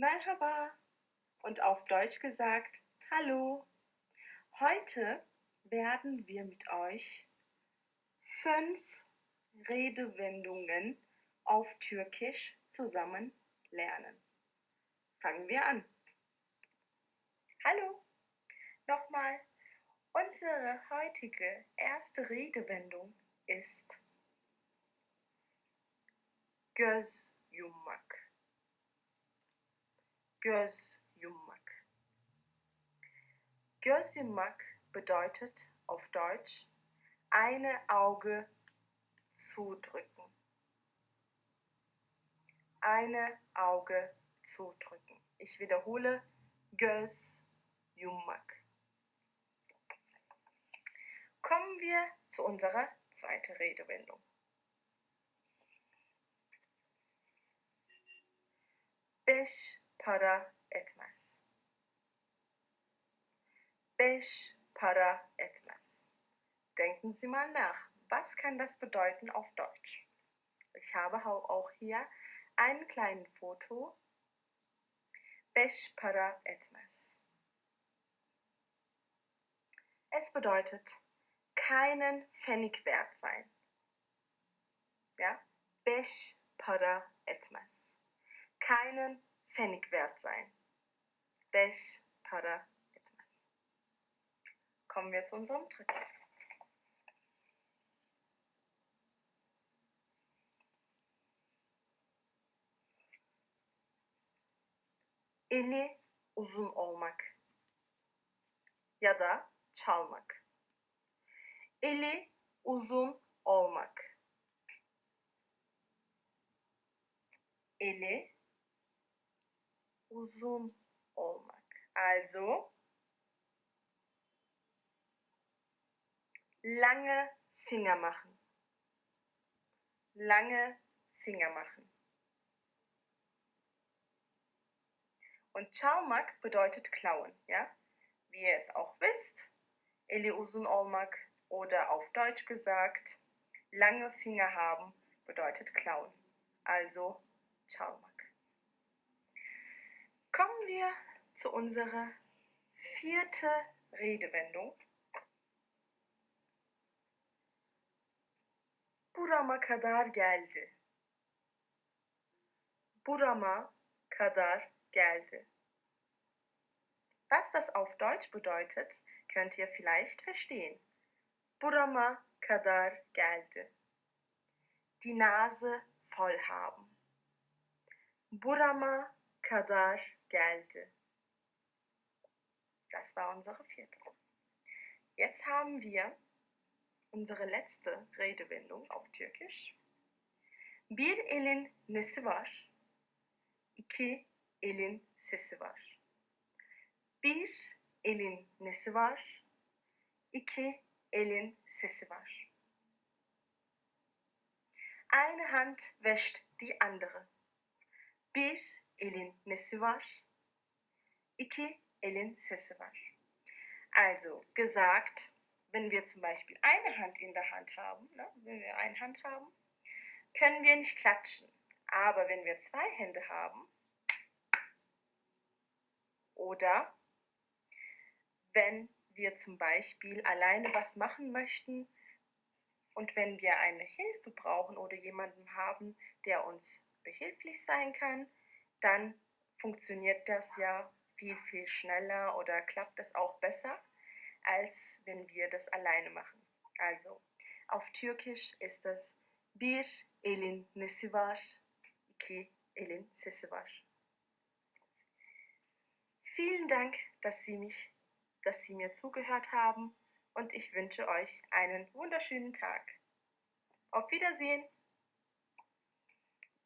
Merhaba und auf Deutsch gesagt Hallo. Heute werden wir mit euch fünf Redewendungen auf Türkisch zusammen lernen. Fangen wir an. Hallo. Nochmal. Unsere heutige erste Redewendung ist göz yummak. Göz yummak. Göz yummak bedeutet auf Deutsch eine Auge zudrücken. Eine Auge zudrücken. Ich wiederhole göz yummak. Kommen wir zu unserer zweiten Redewendung. Beş para etmez. Beş para etmez. Denken Sie mal nach. Was kann das bedeuten auf Deutsch? Ich habe auch hier ein kleines Foto. Beş para etmez. Es bedeutet keinen Pfennig wert sein. Ja? Beş para etmez. Keinen Pfennig wert sein. Beş para etmez. Kommen wir zu unserem dritten. Eli uzun olmak ya da çalmak. Eli uzun olmak. Eli uzun olmak. Also lange Finger machen. Lange Finger machen. Und çalmak bedeutet klauen, ja? Wie ihr es auch wisst, eli uzun olmak oder auf Deutsch gesagt, lange Finger haben bedeutet klauen. Also çalmak. Wir zu unserer vierten Redewendung. Burama kadar geldi. Burama kadar geldi. Was das auf Deutsch bedeutet, könnt ihr vielleicht verstehen. Burama kadar geldi. Die Nase voll haben. Burama kadar geldi. Das war unsere vierte. Jetzt haben wir unsere letzte Redewendung auf Türkisch. Bir elin nesi var? İki elin sesi var. Bir elin nesi var? İki elin sesi var. Eine Hand wäscht die andere. Bir elin nesi var? İki elin sesi var. Also gesagt, wenn wir zum Beispiel eine Hand in der Hand haben, ne, wenn wir eine Hand haben, können wir nicht klatschen. Aber wenn wir zwei Hände haben oder wenn wir zum Beispiel alleine was machen möchten und wenn wir eine Hilfe brauchen oder jemanden haben, der uns behilflich sein kann, dann funktioniert das ja viel, viel schneller oder klappt es auch besser, als wenn wir das alleine machen. Also auf Türkisch ist das bir elin nesi var, iki elin sesi. Vielen Dank, dass Sie mich, dass Sie mir zugehört haben und ich wünsche euch einen wunderschönen Tag. Auf Wiedersehen!